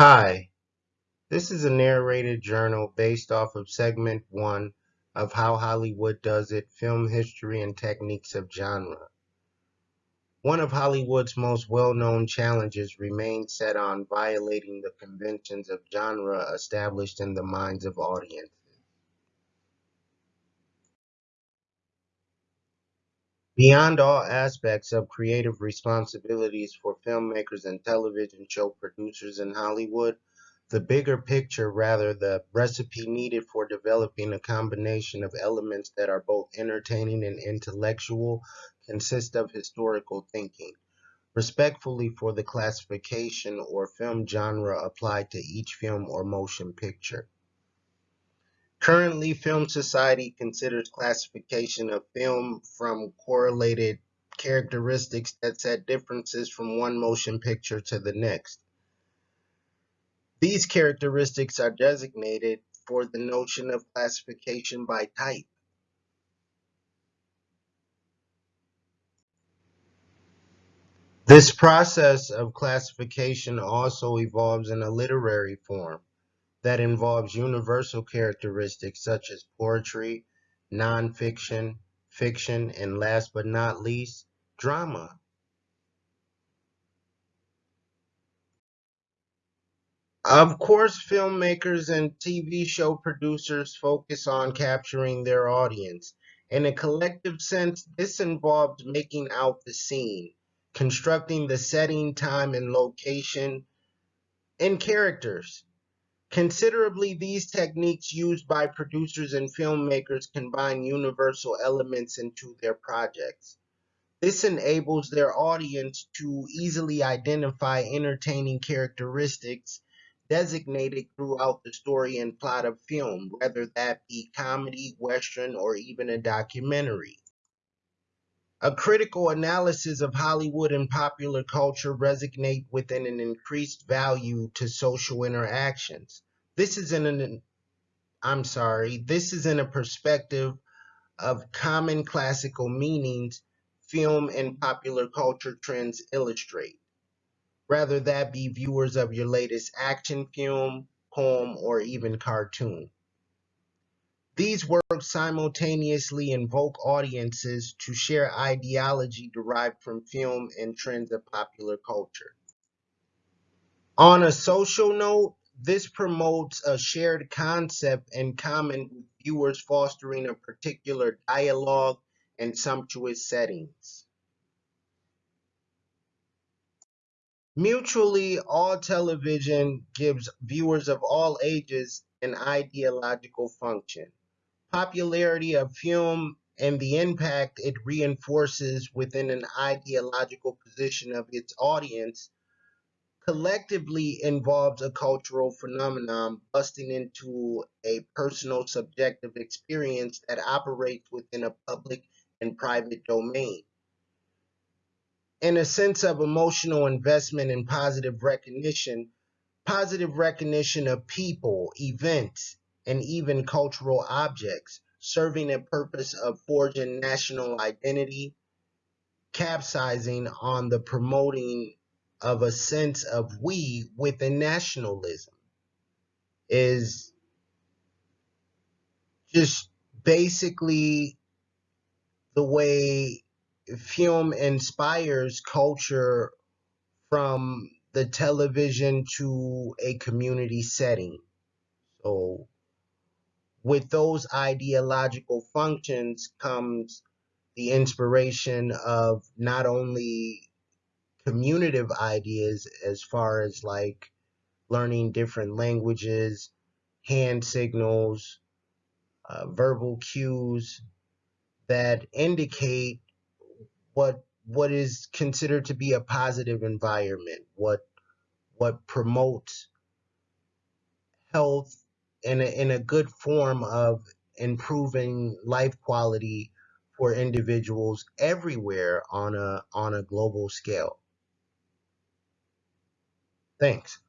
Hi, this is a narrated journal based off of segment one of How Hollywood Does It Film History and Techniques of Genre. One of Hollywood's most well known challenges remains set on violating the conventions of genre established in the minds of audiences. Beyond all aspects of creative responsibilities for filmmakers and television show producers in Hollywood, the bigger picture, rather the recipe needed for developing a combination of elements that are both entertaining and intellectual, consists of historical thinking, respectfully for the classification or film genre applied to each film or motion picture. Currently, Film Society considers classification of film from correlated characteristics that set differences from one motion picture to the next. These characteristics are designated for the notion of classification by type. This process of classification also evolves in a literary form that involves universal characteristics such as poetry, nonfiction, fiction, and last but not least, drama. Of course, filmmakers and TV show producers focus on capturing their audience. In a collective sense, this involves making out the scene, constructing the setting, time, and location, and characters. Considerably, these techniques used by producers and filmmakers combine universal elements into their projects. This enables their audience to easily identify entertaining characteristics designated throughout the story and plot of film, whether that be comedy, western, or even a documentary. A critical analysis of Hollywood and popular culture resonate within an increased value to social interactions. This is in an I'm sorry, this is in a perspective of common classical meanings film and popular culture trends illustrate. Rather that be viewers of your latest action film, poem, or even cartoon. These works simultaneously invoke audiences to share ideology derived from film and trends of popular culture. On a social note, this promotes a shared concept in common with viewers fostering a particular dialogue and sumptuous settings. Mutually, all television gives viewers of all ages an ideological function popularity of film and the impact it reinforces within an ideological position of its audience collectively involves a cultural phenomenon busting into a personal subjective experience that operates within a public and private domain. In a sense of emotional investment and positive recognition, positive recognition of people, events, and even cultural objects, serving a purpose of forging national identity, capsizing on the promoting of a sense of we within nationalism is just basically the way film inspires culture from the television to a community setting. So with those ideological functions comes the inspiration of not only communicative ideas as far as like learning different languages, hand signals, uh, verbal cues that indicate what what is considered to be a positive environment, what what promotes health in a, in a good form of improving life quality for individuals everywhere on a on a global scale. Thanks.